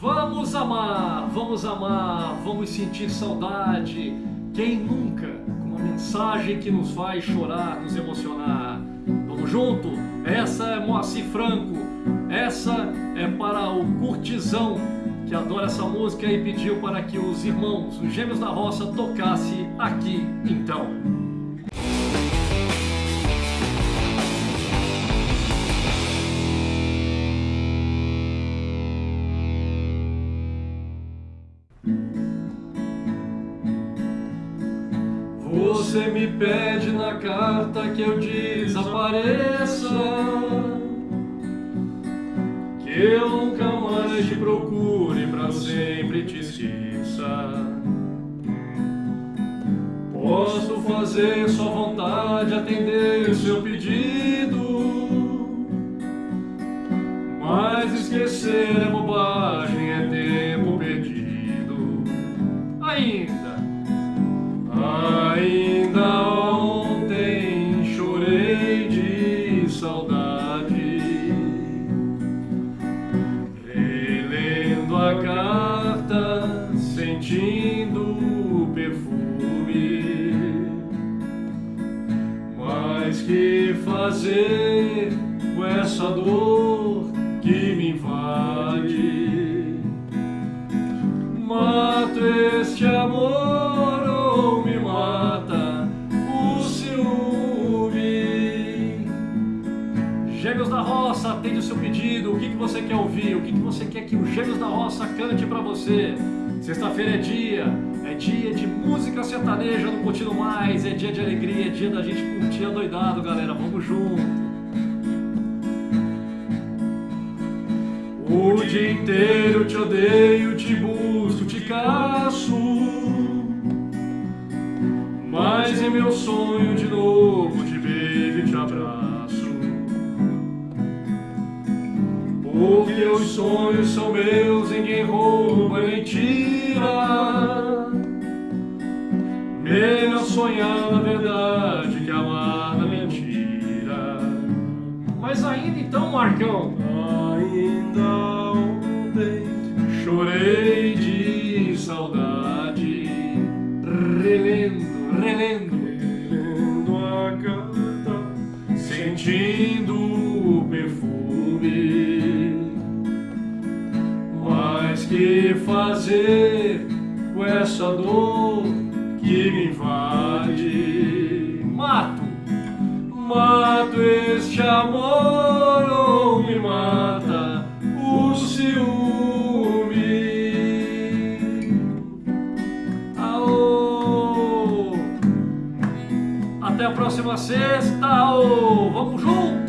Vamos amar, vamos amar, vamos sentir saudade. Quem nunca? Com uma mensagem que nos faz chorar, nos emocionar. Vamos junto? Essa é Moacir Franco. Essa é para o curtizão que adora essa música e pediu para que os irmãos, os gêmeos da roça, tocasse aqui então. Você me pede na carta que eu desapareça Que eu nunca mais te procure pra sempre te esqueça. Posso fazer sua vontade, atender seu pedido Mas esquecer é bobagem, é tempo perdido. Ainda sentindo o perfume. Mas que fazer com essa dor que me invade? Seu pedido. O que, que você quer ouvir? O que, que você quer que o Gêmeos da Roça cante para você? Sexta-feira é dia, é dia de música sertaneja no Curtindo Mais, é dia de alegria, é dia da gente curtir doidado, galera, vamos junto. O dia inteiro te odeio, te busco, te caço Mas em meu sonho de novo sonhos são meus, ninguém rouba nem tira. Melhor sonhar na verdade que amar na mentira. Mas ainda então, Marcão, ainda ontem chorei de saudade, relendo, relendo, relendo a carta, sentindo o perfume. Que fazer com essa dor? que me invade. Mato, mato este amor ou me mata o ciúme. Aô. Até a próxima sexta, aô. vamos juntos!